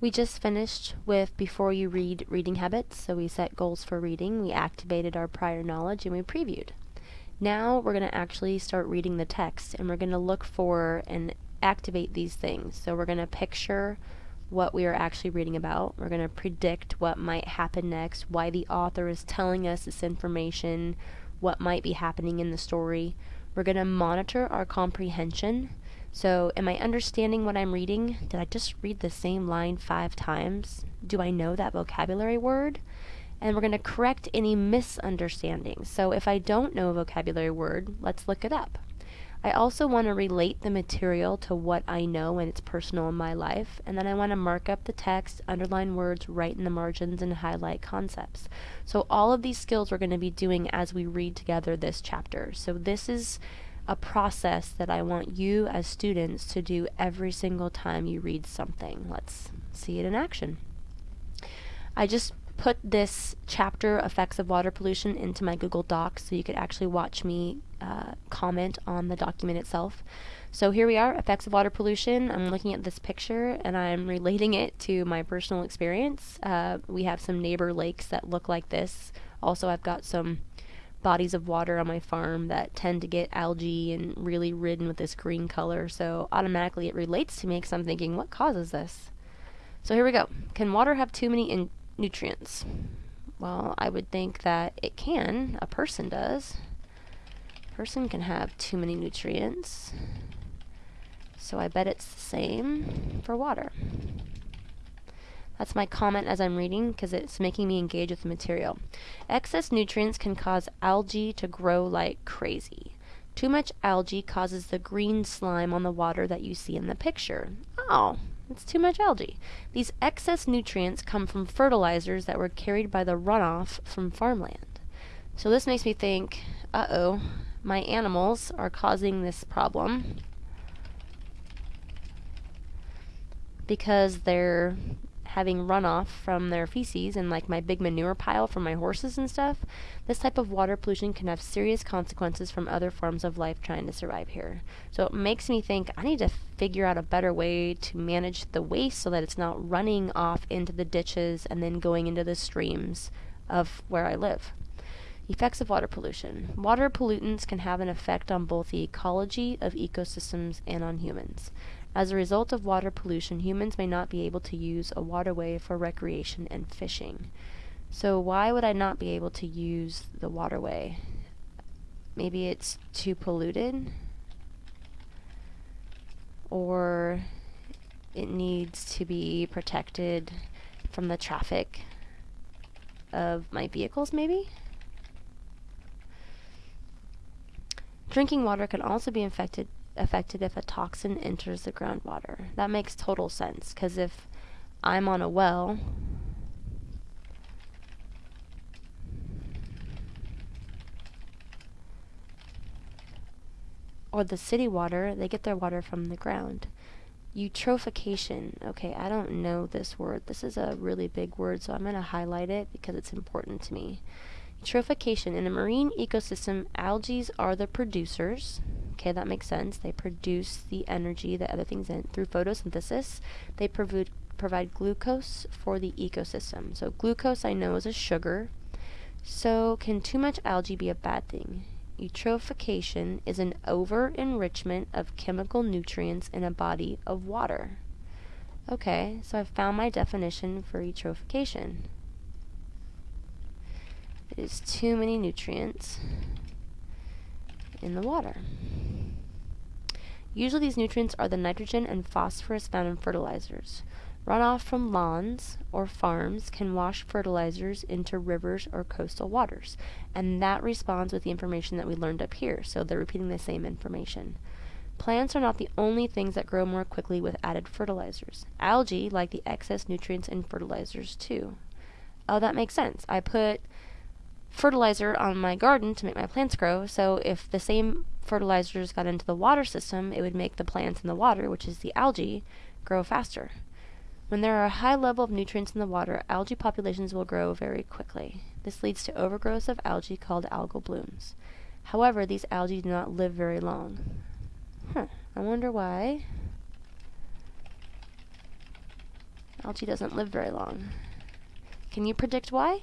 We just finished with Before You Read reading habits. So we set goals for reading, we activated our prior knowledge, and we previewed. Now we're going to actually start reading the text and we're going to look for and activate these things. So we're going to picture what we are actually reading about. We're going to predict what might happen next, why the author is telling us this information, what might be happening in the story. We're going to monitor our comprehension so, am I understanding what I'm reading? Did I just read the same line five times? Do I know that vocabulary word? And we're going to correct any misunderstandings. So, if I don't know a vocabulary word, let's look it up. I also want to relate the material to what I know and it's personal in my life, and then I want to mark up the text, underline words, write in the margins, and highlight concepts. So, all of these skills we're going to be doing as we read together this chapter. So, this is a process that I want you as students to do every single time you read something. Let's see it in action. I just put this chapter, Effects of Water Pollution, into my Google Docs so you could actually watch me uh, comment on the document itself. So here we are, Effects of Water Pollution. I'm looking at this picture and I'm relating it to my personal experience. Uh, we have some neighbor lakes that look like this. Also, I've got some bodies of water on my farm that tend to get algae and really ridden with this green color. So automatically it relates to me because I'm thinking, what causes this? So here we go. Can water have too many nutrients? Well, I would think that it can. A person does. A person can have too many nutrients. So I bet it's the same for water. That's my comment as I'm reading because it's making me engage with the material. Excess nutrients can cause algae to grow like crazy. Too much algae causes the green slime on the water that you see in the picture. Oh, it's too much algae. These excess nutrients come from fertilizers that were carried by the runoff from farmland. So this makes me think, uh-oh, my animals are causing this problem because they're having runoff from their feces and like my big manure pile from my horses and stuff, this type of water pollution can have serious consequences from other forms of life trying to survive here. So it makes me think I need to figure out a better way to manage the waste so that it's not running off into the ditches and then going into the streams of where I live. Effects of water pollution. Water pollutants can have an effect on both the ecology of ecosystems and on humans. As a result of water pollution, humans may not be able to use a waterway for recreation and fishing. So why would I not be able to use the waterway? Maybe it's too polluted? Or it needs to be protected from the traffic of my vehicles, maybe? Drinking water can also be infected affected if a toxin enters the groundwater. That makes total sense because if I'm on a well, or the city water, they get their water from the ground. Eutrophication. Okay, I don't know this word. This is a really big word, so I'm going to highlight it because it's important to me. Eutrophication. In a marine ecosystem, algae are the producers. Okay, that makes sense. They produce the energy that other things in through photosynthesis. They provide provide glucose for the ecosystem. So glucose I know is a sugar. So can too much algae be a bad thing? Eutrophication is an over enrichment of chemical nutrients in a body of water. Okay, so I've found my definition for eutrophication. It is too many nutrients in the water. Usually these nutrients are the nitrogen and phosphorus found in fertilizers. Runoff from lawns or farms can wash fertilizers into rivers or coastal waters, and that responds with the information that we learned up here, so they're repeating the same information. Plants are not the only things that grow more quickly with added fertilizers. Algae like the excess nutrients in fertilizers too. Oh, that makes sense. I put fertilizer on my garden to make my plants grow. So if the same fertilizers got into the water system, it would make the plants in the water, which is the algae, grow faster. When there are a high level of nutrients in the water, algae populations will grow very quickly. This leads to overgrowth of algae called algal blooms. However, these algae do not live very long. Huh, I wonder why. Algae doesn't live very long. Can you predict why?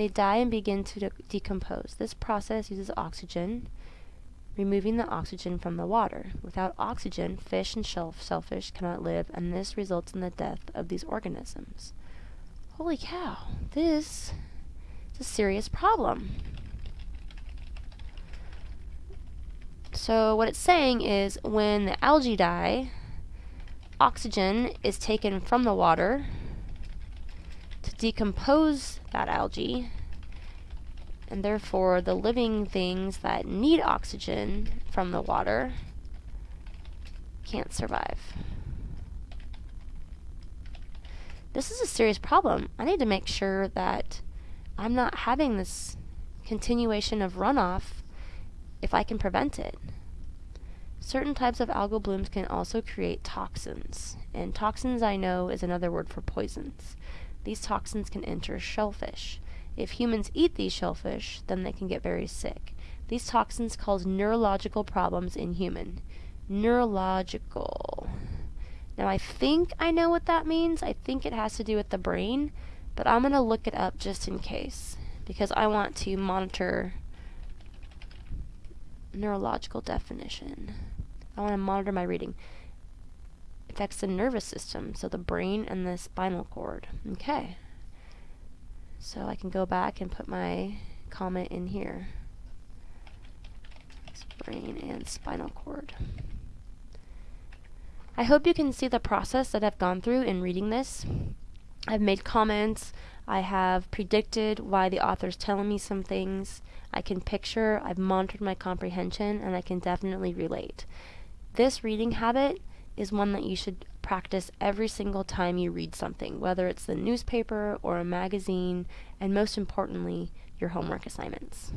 They die and begin to de decompose. This process uses oxygen, removing the oxygen from the water. Without oxygen, fish and shellfish cannot live, and this results in the death of these organisms. Holy cow, this is a serious problem. So what it's saying is when the algae die, oxygen is taken from the water decompose that algae and therefore the living things that need oxygen from the water can't survive. This is a serious problem. I need to make sure that I'm not having this continuation of runoff if I can prevent it. Certain types of algal blooms can also create toxins, and toxins I know is another word for poisons. These toxins can enter shellfish. If humans eat these shellfish, then they can get very sick. These toxins cause neurological problems in human. Neurological. Now I think I know what that means. I think it has to do with the brain, but I'm going to look it up just in case because I want to monitor neurological definition. I want to monitor my reading. Affects the nervous system, so the brain and the spinal cord. Okay. So I can go back and put my comment in here. Brain and spinal cord. I hope you can see the process that I've gone through in reading this. I've made comments, I have predicted why the author's telling me some things, I can picture, I've monitored my comprehension, and I can definitely relate. This reading habit is one that you should practice every single time you read something, whether it's the newspaper or a magazine, and most importantly, your homework assignments.